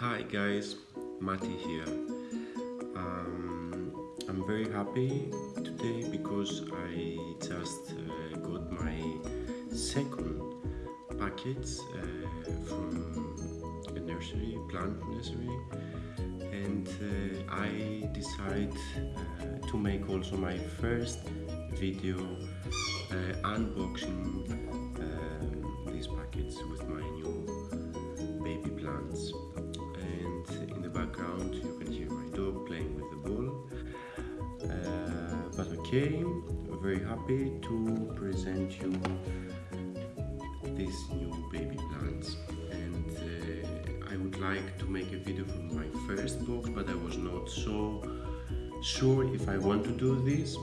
Hi guys, Mati here. Um, I'm very happy today because I just uh, got my second packet uh, from a nursery, plant nursery, and uh, I decide uh, to make also my first video uh, unboxing um, these packets with my new baby plants background you can hear my dog playing with the ball. Uh, but okay very happy to present you these new baby plants. And uh, I would like to make a video from my first box but I was not so sure if I want to do this.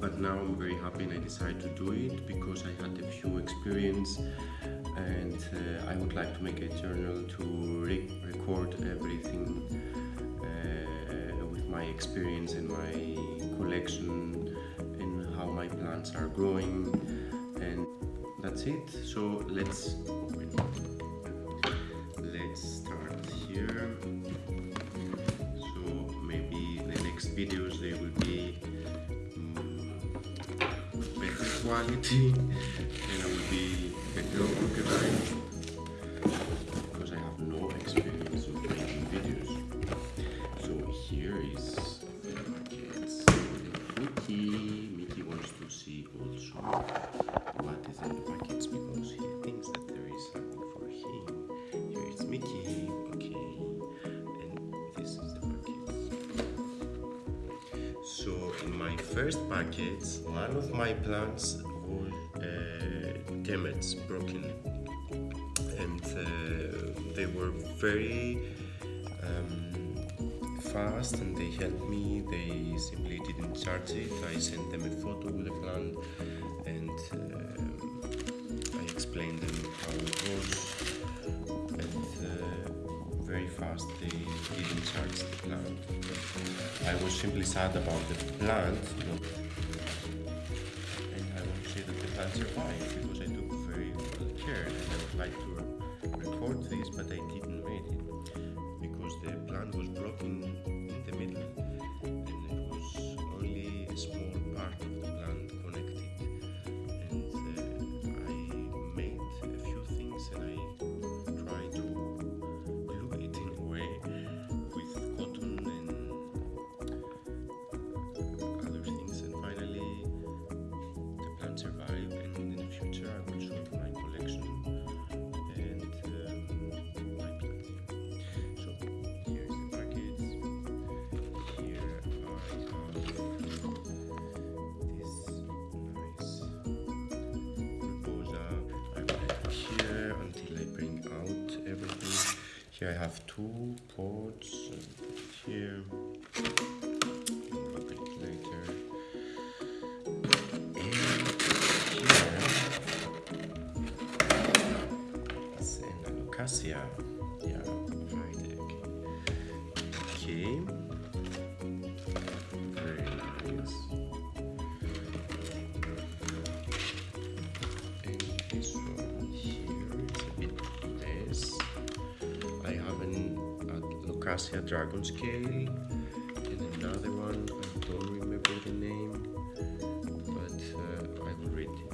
But now I'm very happy and I decided to do it because I had a few experience and uh, I would like to make a journal to experience and my collection and how my plants are growing and that's it. So let's let's start here. So maybe the next videos they will be mm, better quality and I will be better organized first packet, one of my plants was uh, damaged, broken, and uh, they were very um, fast and they helped me. They simply didn't charge it. I sent them a photo with the plant and uh, I explained them how it was. And uh, very fast they didn't charge the plant. I was simply sad about the plant, not and I want to say that the plant survived because I took very well care and I would like to record this but I didn't I have two ports here. It later. Yeah, right. Okay. Very alocasia dragon scale and another one. I don't remember the name, but uh, I will read it.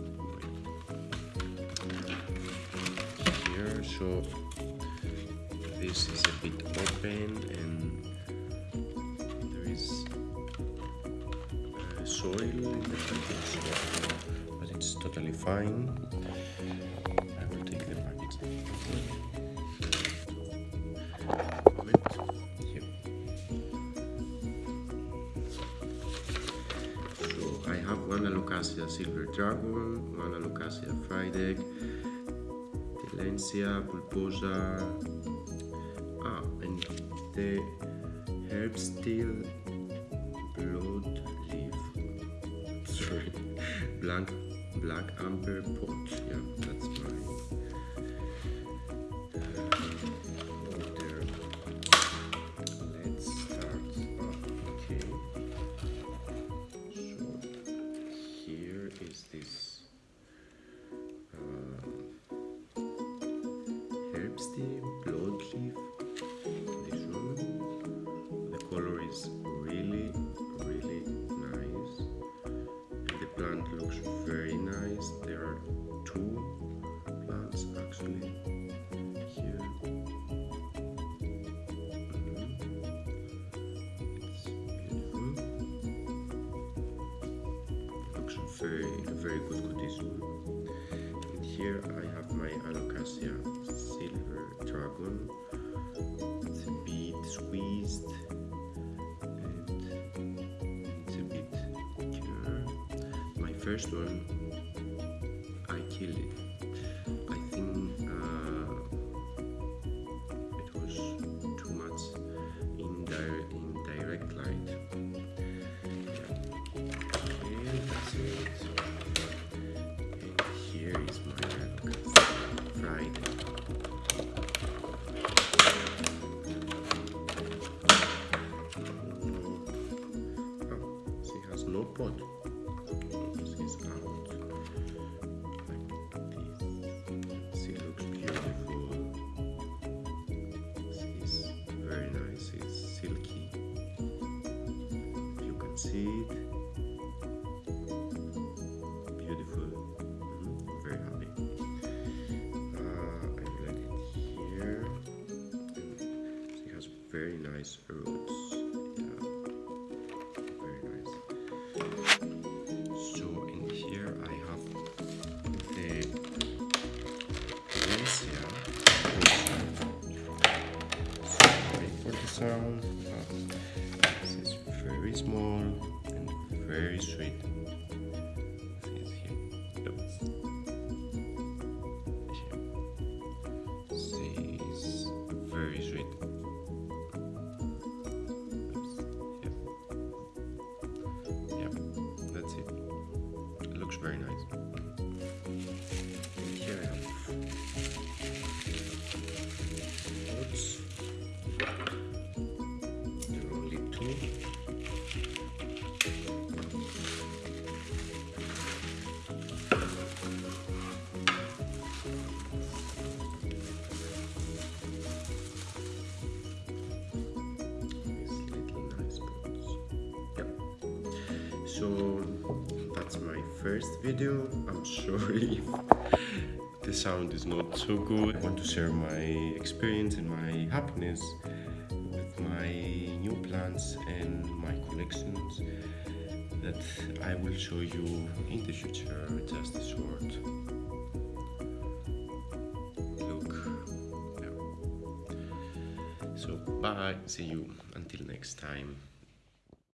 Here, so this is a bit open and there is uh, soil in the package, but it's totally fine. I will take the package. One Alocasia Silver Dragon, one Alocasia Fried Egg, Tillandsia, Bulbosa, ah, and the herb steel blood leaf. Sorry, Blank, black amber pot. Yeah, that's mine. Is really, really nice. The plant looks very nice. There are two plants actually here. Mhm. It's beautiful. Looks very, very good condition. And here I have my Alocasia silver dragon. It's a bit squeezed first one, I killed it. I think uh, it was too much in, dire- in direct light. Okay, that's it. And here is my Alocasia fried. Oh, she has no pot. You can see it. Beautiful. Mhm, Very happy. Uh, I let it here. And she has very nice roots. Small and very sweet. Very sweet. So that's my first video. I'm sorry the sound is not so good. I want to share my experience and my happiness with my new plants and my collections that I will show you in the future just a short look. Yeah. So bye, see you until next time.